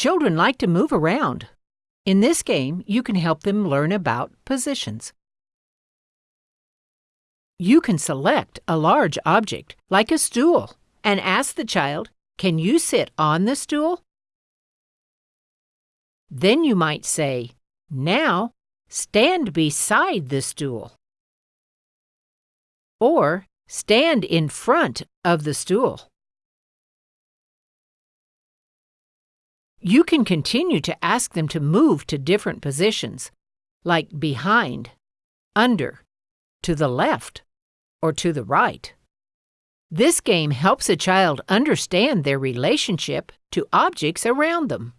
Children like to move around. In this game, you can help them learn about positions. You can select a large object, like a stool, and ask the child, Can you sit on the stool? Then you might say, Now, stand beside the stool. Or, stand in front of the stool. You can continue to ask them to move to different positions, like behind, under, to the left, or to the right. This game helps a child understand their relationship to objects around them.